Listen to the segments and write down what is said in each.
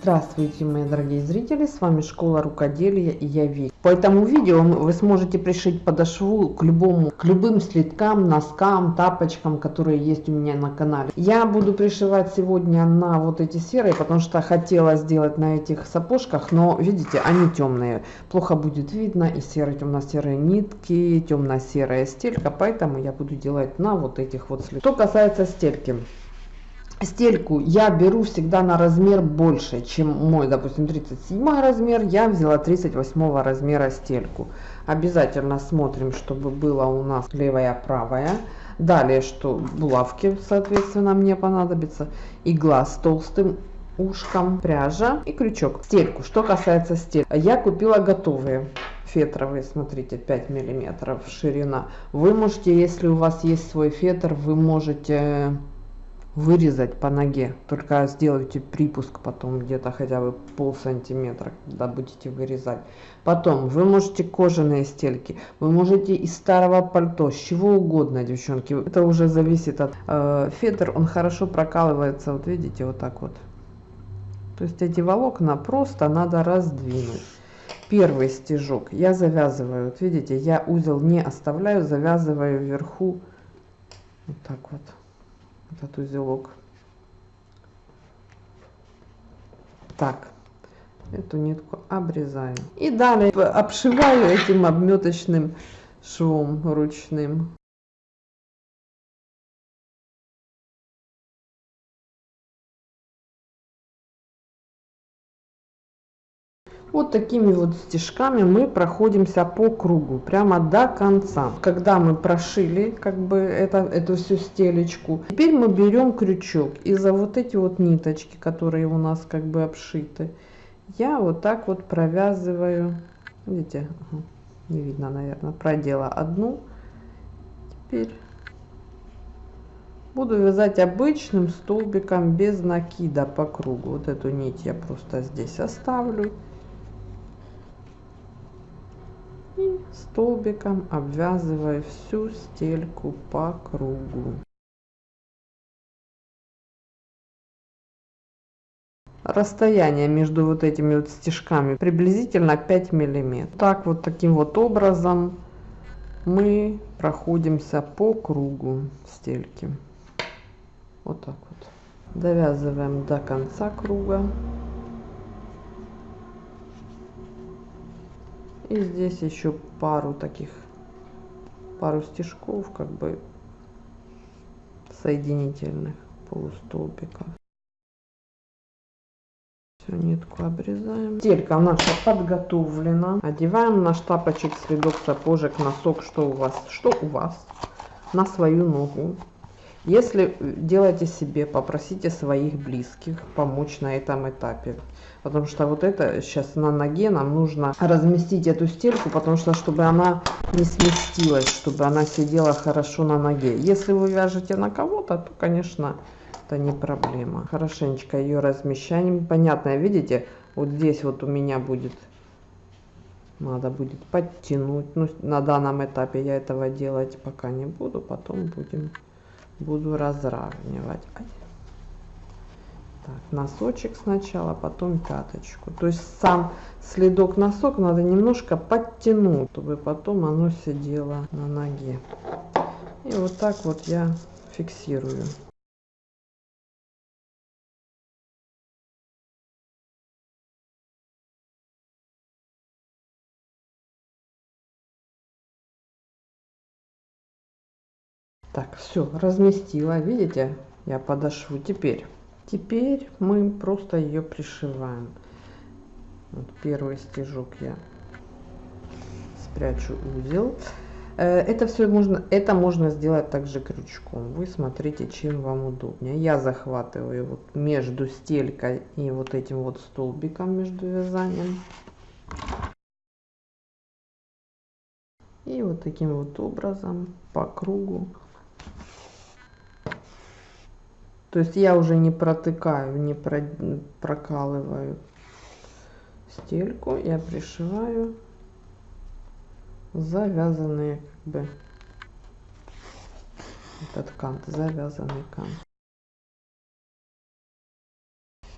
Здравствуйте, мои дорогие зрители, с вами Школа Рукоделия и я Вик. По этому видео вы сможете пришить подошву к любому, к любым слиткам, носкам, тапочкам, которые есть у меня на канале. Я буду пришивать сегодня на вот эти серые, потому что хотела сделать на этих сапожках, но видите, они темные. Плохо будет видно и серые, темно-серые нитки, темно-серая стелька, поэтому я буду делать на вот этих вот слитках. Что касается стельки стельку я беру всегда на размер больше, чем мой, допустим, 37 размер, я взяла 38 размера стельку. Обязательно смотрим, чтобы было у нас левая, правая. Далее, что булавки, соответственно, мне понадобится. Игла с толстым ушком, пряжа и крючок. Стельку, что касается стельки, я купила готовые фетровые, смотрите, 5 миллиметров ширина. Вы можете, если у вас есть свой фетр, вы можете вырезать по ноге только сделайте припуск потом где-то хотя бы пол сантиметра когда будете вырезать. Потом вы можете кожаные стельки вы можете из старого пальто с чего угодно девчонки. Это уже зависит от э, фетр он хорошо прокалывается вот видите вот так вот. То есть эти волокна просто надо раздвинуть. Первый стежок я завязываю вот видите я узел не оставляю завязываю вверху вот так вот этот узелок. Так, эту нитку обрезаю. И далее обшиваю этим обметочным швом ручным. Вот такими вот стежками мы проходимся по кругу, прямо до конца. Когда мы прошили как бы это, эту всю стелечку, теперь мы берем крючок и за вот эти вот ниточки, которые у нас как бы обшиты, я вот так вот провязываю, видите, не видно, наверное, продела одну, теперь буду вязать обычным столбиком без накида по кругу. Вот эту нить я просто здесь оставлю. и столбиком обвязывая всю стельку по кругу. Расстояние между вот этими вот стежками приблизительно 5 миллиметров. Так вот таким вот образом мы проходимся по кругу стельки. Вот так вот. Довязываем до конца круга. И здесь еще пару таких, пару стежков, как бы соединительных полустолбиков. Все, нитку обрезаем. Стелька наша подготовлена. Одеваем наш тапочек, следок, сапожек, носок, что у вас, что у вас, на свою ногу. Если делаете себе, попросите своих близких помочь на этом этапе. Потому что вот это сейчас на ноге нам нужно разместить эту стельку, потому что чтобы она не сместилась, чтобы она сидела хорошо на ноге. Если вы вяжете на кого-то, то, конечно, это не проблема. Хорошенечко ее размещаем. Понятно, видите, вот здесь вот у меня будет надо будет подтянуть. Ну, на данном этапе я этого делать пока не буду, потом будем буду разравнивать. Так, носочек сначала, потом пяточку. То есть сам следок носок надо немножко подтянуть, чтобы потом оно сидело на ноге. И вот так вот я фиксирую. Так, все, разместила. Видите, я подошву. Теперь, теперь мы просто ее пришиваем. Вот первый стежок я спрячу узел. Э, это все можно, это можно сделать также крючком. Вы смотрите, чем вам удобнее. Я захватываю вот между стелькой и вот этим вот столбиком между вязанием. И вот таким вот образом по кругу то есть я уже не протыкаю, не про, прокалываю стельку, я пришиваю завязанные как бы этот кант, завязанный кант.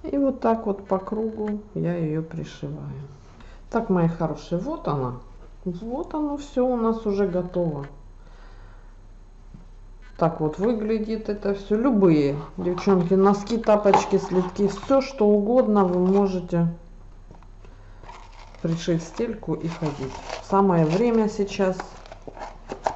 И вот так вот по кругу я ее пришиваю. Так, мои хорошие, вот она. Вот оно все у нас уже готово. Так вот выглядит это все. Любые, девчонки, носки, тапочки, слитки, все что угодно вы можете пришить стельку и ходить. Самое время сейчас.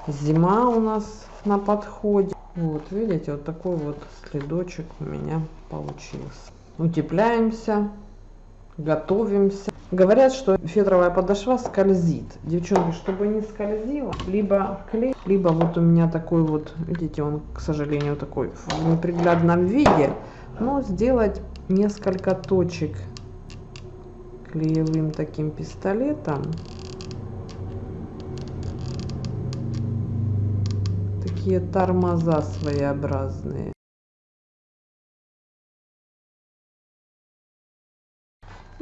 Зима у нас на подходе. Вот, видите, вот такой вот следочек у меня получился. Утепляемся, готовимся. Говорят, что фетровая подошва скользит. Девчонки, чтобы не скользила, либо клей, либо вот у меня такой вот, видите, он, к сожалению, такой в неприглядном виде, но сделать несколько точек клеевым таким пистолетом. Такие тормоза своеобразные.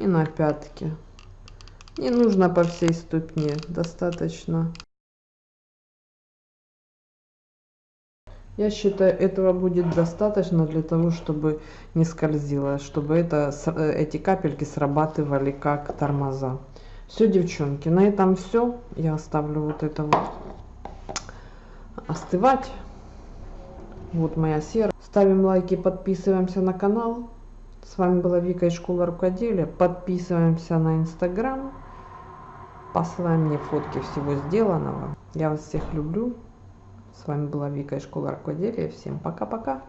И на пятки. Не нужно по всей ступне, достаточно. Я считаю, этого будет достаточно для того, чтобы не скользило, чтобы это, э, эти капельки срабатывали как тормоза. Все, девчонки, на этом все. Я оставлю вот это вот остывать. Вот моя сера. Ставим лайки, подписываемся на канал. С вами была Вика из школы рукоделия. Подписываемся на инстаграм. Посылаем мне фотки всего сделанного. Я вас всех люблю. С вами была Вика из школы рукоделия. Всем пока-пока.